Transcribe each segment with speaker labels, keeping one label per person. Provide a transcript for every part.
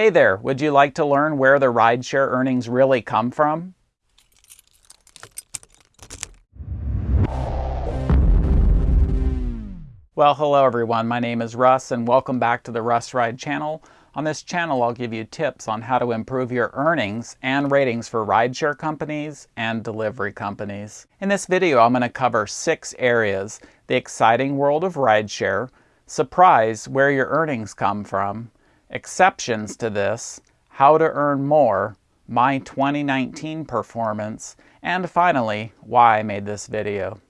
Speaker 1: Hey there, would you like to learn where the rideshare earnings really come from? Well, hello everyone. My name is Russ and welcome back to the Russ Ride channel. On this channel, I'll give you tips on how to improve your earnings and ratings for rideshare companies and delivery companies. In this video, I'm going to cover six areas. The exciting world of rideshare, surprise where your earnings come from, exceptions to this, how to earn more, my 2019 performance, and finally, why I made this video.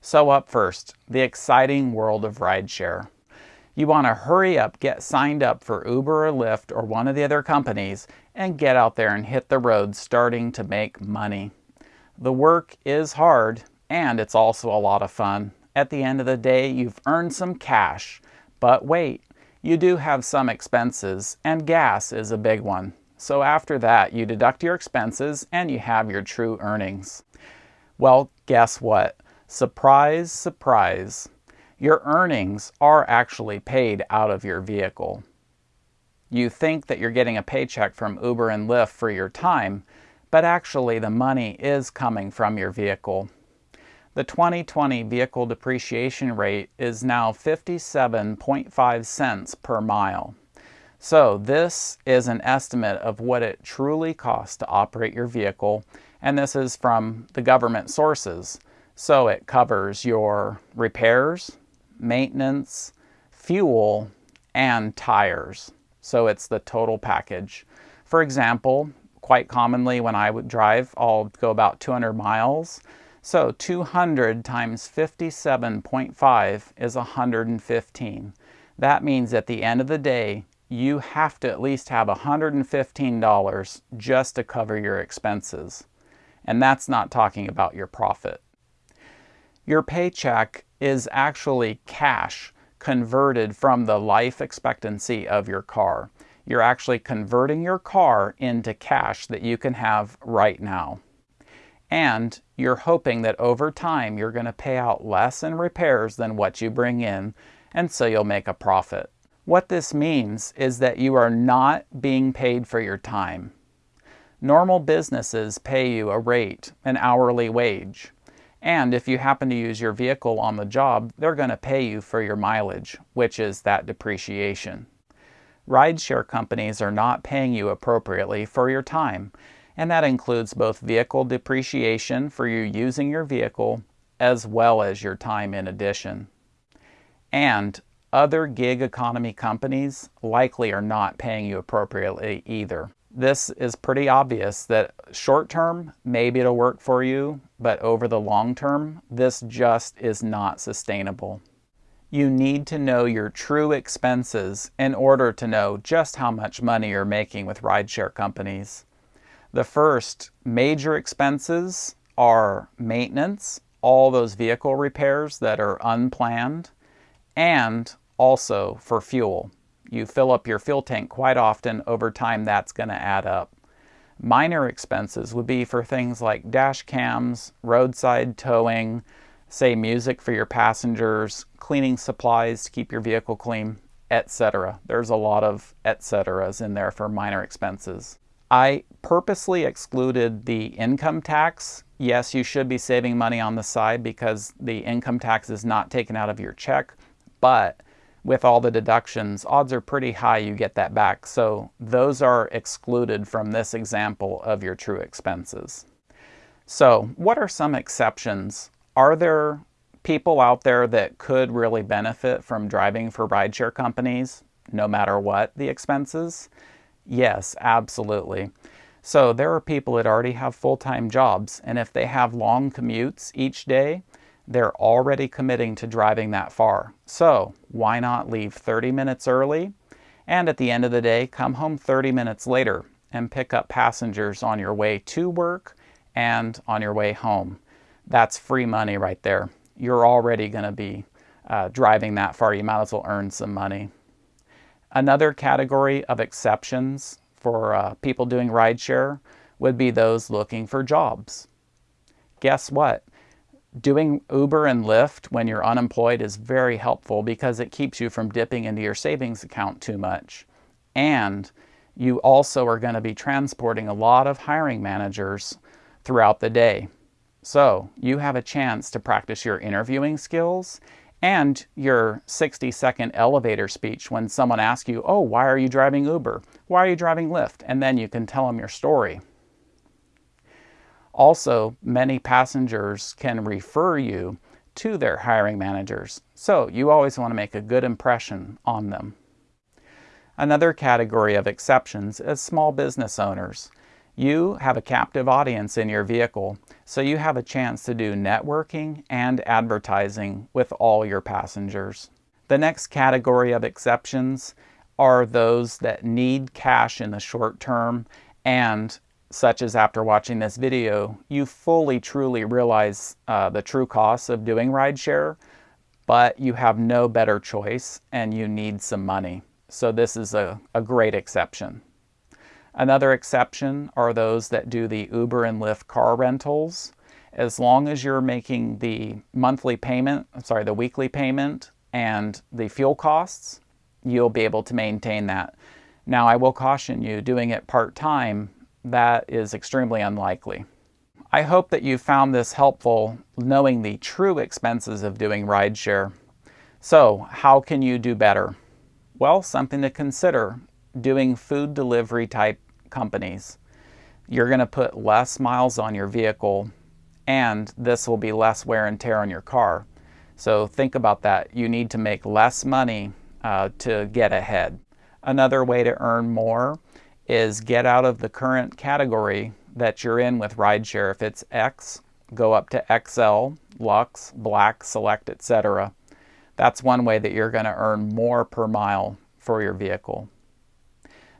Speaker 1: So up first, the exciting world of rideshare. You want to hurry up, get signed up for Uber or Lyft or one of the other companies, and get out there and hit the road starting to make money. The work is hard, and it's also a lot of fun. At the end of the day, you've earned some cash. But wait, you do have some expenses, and gas is a big one. So after that, you deduct your expenses and you have your true earnings. Well, guess what? Surprise, surprise. Your earnings are actually paid out of your vehicle. You think that you're getting a paycheck from Uber and Lyft for your time, but actually the money is coming from your vehicle. The 2020 vehicle depreciation rate is now 57.5 cents per mile. So this is an estimate of what it truly costs to operate your vehicle, and this is from the government sources. So it covers your repairs, maintenance, fuel, and tires. So it's the total package. For example, quite commonly when I would drive, I'll go about 200 miles. So 200 times 57.5 is 115. That means at the end of the day, you have to at least have $115 just to cover your expenses. And that's not talking about your profit. Your paycheck is actually cash converted from the life expectancy of your car. You're actually converting your car into cash that you can have right now and you're hoping that over time you're going to pay out less in repairs than what you bring in, and so you'll make a profit. What this means is that you are not being paid for your time. Normal businesses pay you a rate, an hourly wage. And if you happen to use your vehicle on the job, they're going to pay you for your mileage, which is that depreciation. Rideshare companies are not paying you appropriately for your time, and that includes both vehicle depreciation for you using your vehicle as well as your time in addition. And other gig economy companies likely are not paying you appropriately either. This is pretty obvious that short term, maybe it'll work for you, but over the long term, this just is not sustainable. You need to know your true expenses in order to know just how much money you're making with rideshare companies. The first major expenses are maintenance, all those vehicle repairs that are unplanned, and also for fuel. You fill up your fuel tank quite often. Over time, that's going to add up. Minor expenses would be for things like dash cams, roadside towing, say music for your passengers, cleaning supplies to keep your vehicle clean, etc. There's a lot of etc's in there for minor expenses. I purposely excluded the income tax. Yes, you should be saving money on the side because the income tax is not taken out of your check, but with all the deductions, odds are pretty high you get that back. So those are excluded from this example of your true expenses. So what are some exceptions? Are there people out there that could really benefit from driving for rideshare companies, no matter what the expenses? Yes, absolutely. So there are people that already have full-time jobs, and if they have long commutes each day, they're already committing to driving that far. So why not leave 30 minutes early and at the end of the day come home 30 minutes later and pick up passengers on your way to work and on your way home. That's free money right there. You're already going to be uh, driving that far. You might as well earn some money. Another category of exceptions for uh, people doing rideshare would be those looking for jobs. Guess what? Doing Uber and Lyft when you're unemployed is very helpful because it keeps you from dipping into your savings account too much. And You also are going to be transporting a lot of hiring managers throughout the day. So you have a chance to practice your interviewing skills and your 60 second elevator speech when someone asks you, Oh, why are you driving Uber? Why are you driving Lyft? And then you can tell them your story. Also, many passengers can refer you to their hiring managers, so you always want to make a good impression on them. Another category of exceptions is small business owners. You have a captive audience in your vehicle, so you have a chance to do networking and advertising with all your passengers. The next category of exceptions are those that need cash in the short term and such as after watching this video, you fully truly realize uh, the true costs of doing rideshare, but you have no better choice and you need some money. So this is a, a great exception. Another exception are those that do the Uber and Lyft car rentals. As long as you're making the monthly payment, I'm sorry, the weekly payment and the fuel costs, you'll be able to maintain that. Now, I will caution you, doing it part-time that is extremely unlikely. I hope that you found this helpful knowing the true expenses of doing rideshare. So, how can you do better? Well, something to consider doing food delivery type companies. You're going to put less miles on your vehicle, and this will be less wear and tear on your car. So, think about that. You need to make less money uh, to get ahead. Another way to earn more is get out of the current category that you're in with rideshare. If it's X, go up to XL, Lux, Black, Select, etc. That's one way that you're going to earn more per mile for your vehicle.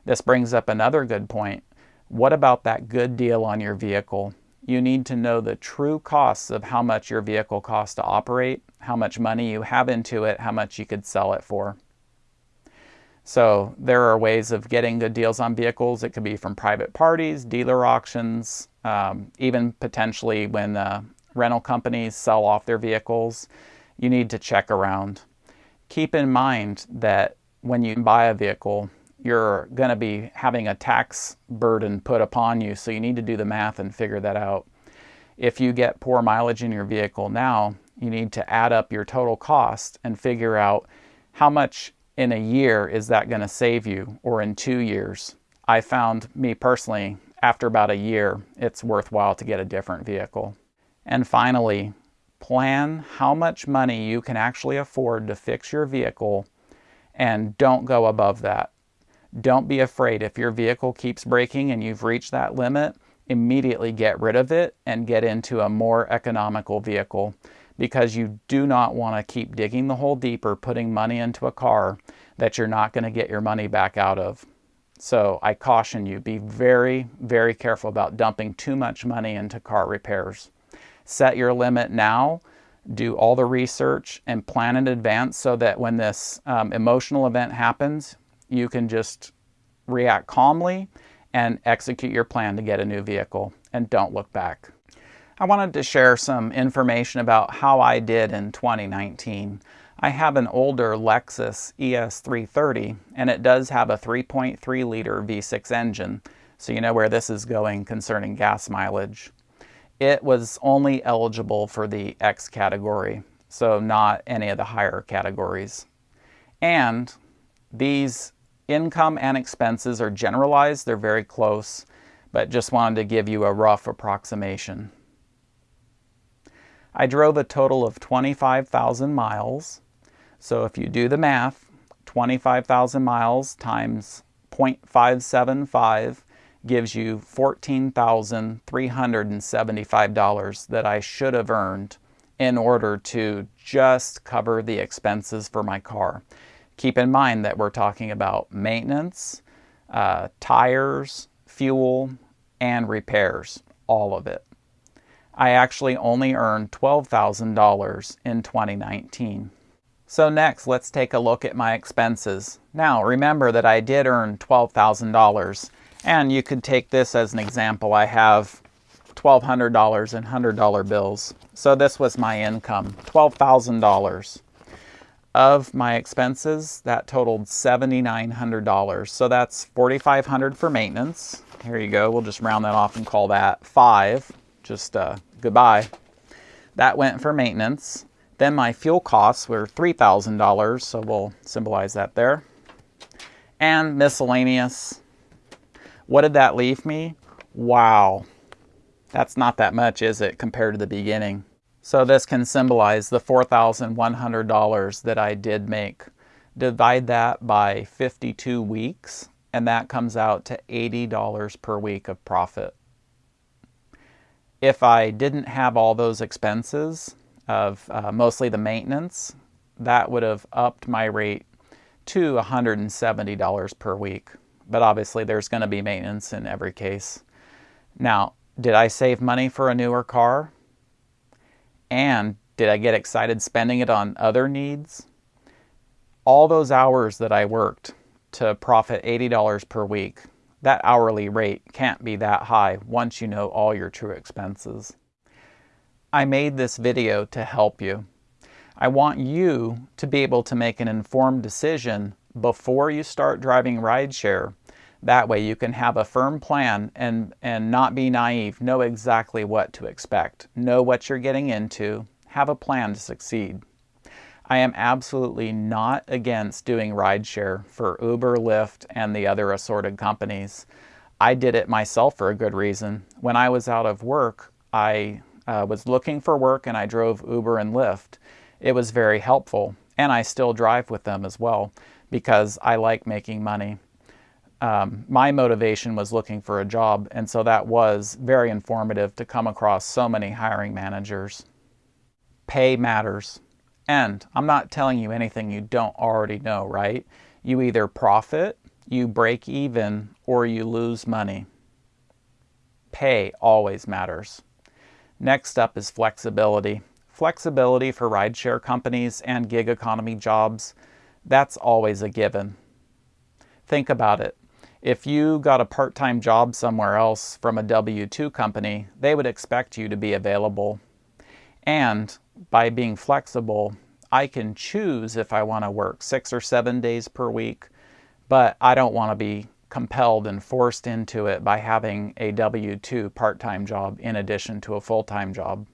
Speaker 1: This brings up another good point. What about that good deal on your vehicle? You need to know the true costs of how much your vehicle costs to operate, how much money you have into it, how much you could sell it for. So there are ways of getting good deals on vehicles. It could be from private parties, dealer auctions, um, even potentially when uh, rental companies sell off their vehicles. You need to check around. Keep in mind that when you buy a vehicle, you're going to be having a tax burden put upon you, so you need to do the math and figure that out. If you get poor mileage in your vehicle now, you need to add up your total cost and figure out how much in a year is that going to save you or in two years? I found me personally, after about a year, it's worthwhile to get a different vehicle. And finally, plan how much money you can actually afford to fix your vehicle and don't go above that. Don't be afraid if your vehicle keeps breaking and you've reached that limit, immediately get rid of it and get into a more economical vehicle because you do not want to keep digging the hole deeper, putting money into a car that you're not going to get your money back out of. So I caution you, be very, very careful about dumping too much money into car repairs. Set your limit now, do all the research and plan in advance so that when this um, emotional event happens, you can just react calmly and execute your plan to get a new vehicle and don't look back. I wanted to share some information about how I did in 2019. I have an older Lexus ES330 and it does have a 3.3 liter V6 engine, so you know where this is going concerning gas mileage. It was only eligible for the X category, so not any of the higher categories. And these income and expenses are generalized, they're very close, but just wanted to give you a rough approximation. I drove a total of 25,000 miles. So if you do the math, 25,000 miles times 0.575 gives you $14,375 that I should have earned in order to just cover the expenses for my car. Keep in mind that we're talking about maintenance, uh, tires, fuel, and repairs, all of it. I actually only earned $12,000 in 2019. So next, let's take a look at my expenses. Now, remember that I did earn $12,000, and you could take this as an example. I have $1,200 in $100 bills. So this was my income, $12,000. Of my expenses, that totaled $7,900. So that's $4,500 for maintenance. Here you go. We'll just round that off and call that five. Just uh, goodbye. That went for maintenance. Then my fuel costs were $3,000, so we'll symbolize that there. And miscellaneous. What did that leave me? Wow. That's not that much, is it, compared to the beginning? So this can symbolize the $4,100 that I did make. Divide that by 52 weeks, and that comes out to $80 per week of profit. If I didn't have all those expenses, of uh, mostly the maintenance, that would have upped my rate to $170 per week. But obviously, there's going to be maintenance in every case. Now, did I save money for a newer car? And did I get excited spending it on other needs? All those hours that I worked to profit $80 per week, that hourly rate can't be that high once you know all your true expenses. I made this video to help you. I want you to be able to make an informed decision before you start driving rideshare. That way you can have a firm plan and, and not be naive. Know exactly what to expect. Know what you're getting into. Have a plan to succeed. I am absolutely not against doing rideshare for Uber, Lyft, and the other assorted companies. I did it myself for a good reason. When I was out of work, I uh, was looking for work and I drove Uber and Lyft, it was very helpful. And I still drive with them as well because I like making money. Um, my motivation was looking for a job, and so that was very informative to come across so many hiring managers. Pay matters. And I'm not telling you anything you don't already know, right? You either profit, you break even, or you lose money. Pay always matters. Next up is flexibility. Flexibility for rideshare companies and gig economy jobs, that's always a given. Think about it. If you got a part-time job somewhere else from a W-2 company, they would expect you to be available. And by being flexible, I can choose if I want to work six or seven days per week, but I don't want to be compelled and forced into it by having a W-2 part-time job in addition to a full-time job.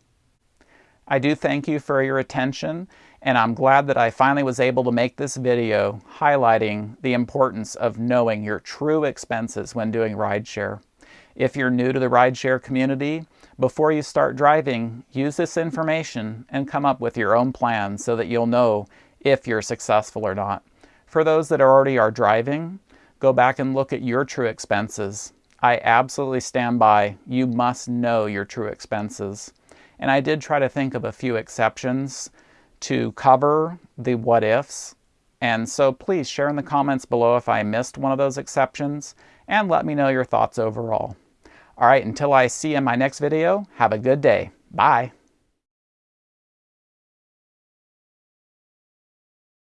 Speaker 1: I do thank you for your attention and I'm glad that I finally was able to make this video highlighting the importance of knowing your true expenses when doing rideshare. If you're new to the rideshare community, before you start driving, use this information and come up with your own plan so that you'll know if you're successful or not. For those that already are driving, go back and look at your true expenses. I absolutely stand by. You must know your true expenses. And I did try to think of a few exceptions to cover the what ifs. And so please share in the comments below if I missed one of those exceptions and let me know your thoughts overall. All right, until I see you in my next video, have a good day. Bye.